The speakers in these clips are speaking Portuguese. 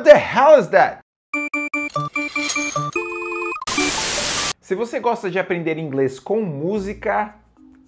What the hell is that? Se você gosta de aprender inglês com música,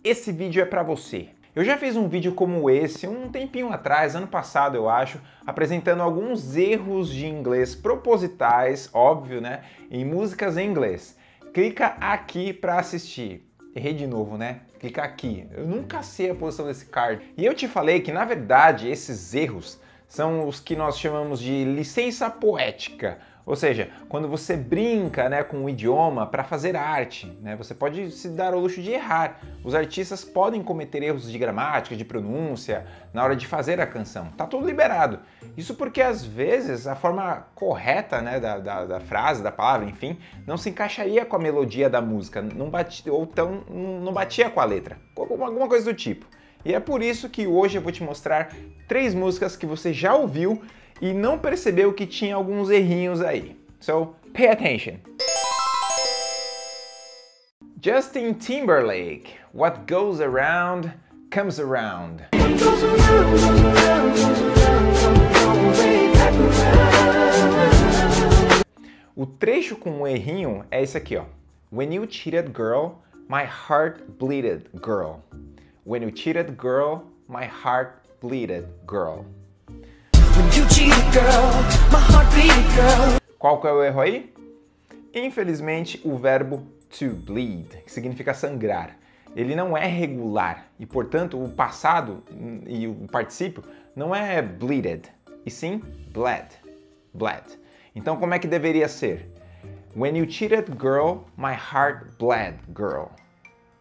esse vídeo é para você. Eu já fiz um vídeo como esse um tempinho atrás, ano passado eu acho, apresentando alguns erros de inglês propositais, óbvio, né, em músicas em inglês. Clica aqui para assistir. Errei de novo, né? Clica aqui. Eu nunca sei a posição desse card. E eu te falei que, na verdade, esses erros são os que nós chamamos de licença poética. Ou seja, quando você brinca né, com o idioma para fazer arte, né, você pode se dar ao luxo de errar. Os artistas podem cometer erros de gramática, de pronúncia, na hora de fazer a canção. Tá tudo liberado. Isso porque às vezes a forma correta né, da, da, da frase, da palavra, enfim, não se encaixaria com a melodia da música, não batia, ou então não batia com a letra, alguma coisa do tipo. E é por isso que hoje eu vou te mostrar três músicas que você já ouviu e não percebeu que tinha alguns errinhos aí. So, pay attention. Justin Timberlake, What Goes Around Comes Around. O trecho com o errinho é esse aqui, ó. When you cheated girl, my heart bleeded girl. When you cheated girl, my heart bleeded girl. Qual que é o erro aí? Infelizmente, o verbo to bleed, que significa sangrar, ele não é regular e, portanto, o passado e o particípio não é bleeded, e sim bled, bled. Então, como é que deveria ser? When you cheated girl, my heart bled girl.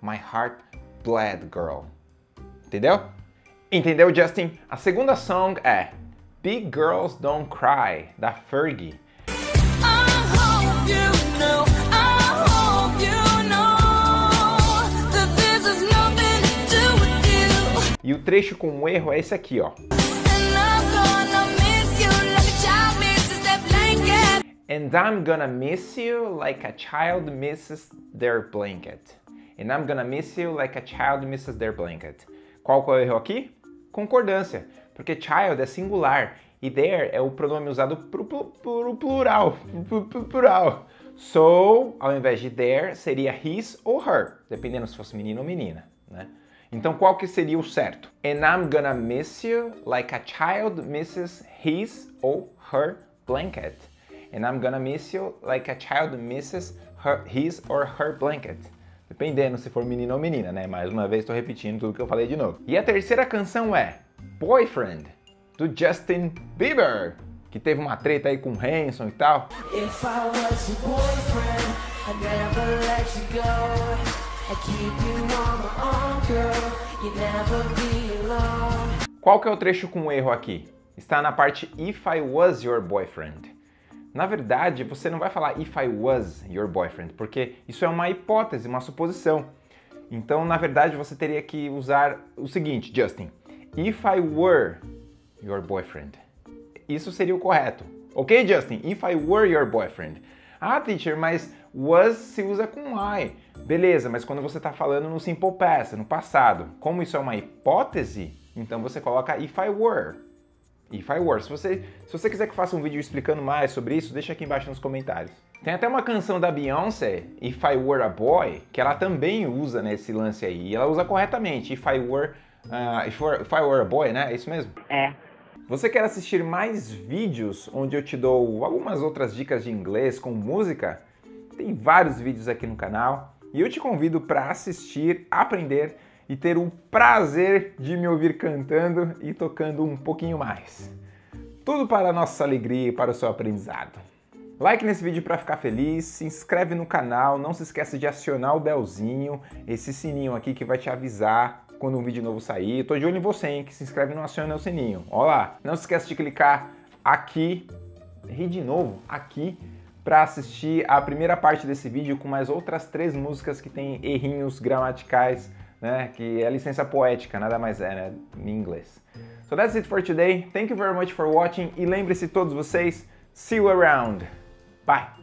My heart bled girl. Entendeu? Entendeu, Justin? A segunda song é Big Girls Don't Cry, da Fergie. E o trecho com o erro é esse aqui, ó. And I'm gonna miss you like a child misses their blanket. And I'm gonna miss you like a child misses their blanket. Qual que é o erro aqui? Concordância porque child é singular e there é o pronome usado para o plural, plural. So, ao invés de there, seria his ou her, dependendo se fosse menino ou menina, né? Então, qual que seria o certo? And I'm gonna miss you like a child misses his ou her blanket. And I'm gonna miss you like a child misses her, his or her blanket. Dependendo se for menino ou menina, né? Mais uma vez estou repetindo tudo que eu falei de novo. E a terceira canção é Boyfriend, do Justin Bieber, que teve uma treta aí com o Hanson e tal. Qual que é o trecho com erro aqui? Está na parte If I Was Your Boyfriend. Na verdade, você não vai falar If I Was Your Boyfriend, porque isso é uma hipótese, uma suposição. Então, na verdade, você teria que usar o seguinte, Justin. If I were your boyfriend. Isso seria o correto. Ok, Justin? If I were your boyfriend. Ah, teacher, mas was se usa com I. Beleza, mas quando você está falando no simple past, no passado, como isso é uma hipótese, então você coloca if I were. If I were. Se você, se você quiser que faça um vídeo explicando mais sobre isso, deixa aqui embaixo nos comentários. Tem até uma canção da Beyoncé, If I Were a Boy, que ela também usa nesse lance aí. E ela usa corretamente, If I Were Uh, if, were, if I Were a Boy, né? É isso mesmo? É. Você quer assistir mais vídeos onde eu te dou algumas outras dicas de inglês com música? Tem vários vídeos aqui no canal e eu te convido para assistir, aprender e ter o prazer de me ouvir cantando e tocando um pouquinho mais. Tudo para a nossa alegria e para o seu aprendizado. Like nesse vídeo para ficar feliz, se inscreve no canal, não se esqueça de acionar o belzinho, esse sininho aqui que vai te avisar quando um vídeo novo sair. Tô de olho em você, hein, que se inscreve e não aciona o sininho. Olha lá. Não se esqueça de clicar aqui, ri de novo, aqui, para assistir a primeira parte desse vídeo com mais outras três músicas que tem errinhos gramaticais, né, que é licença poética, nada mais é, né, em inglês. So that's it for today. Thank you very much for watching e lembre-se todos vocês, see you around. Bye!